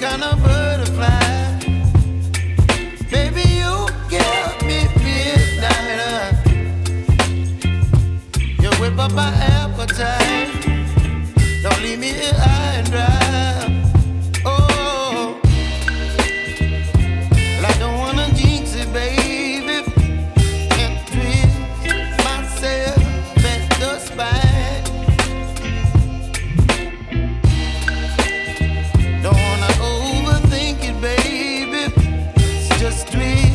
kind of butterfly. Maybe you give me midnight. You whip up my appetite. Don't leave me here. the street.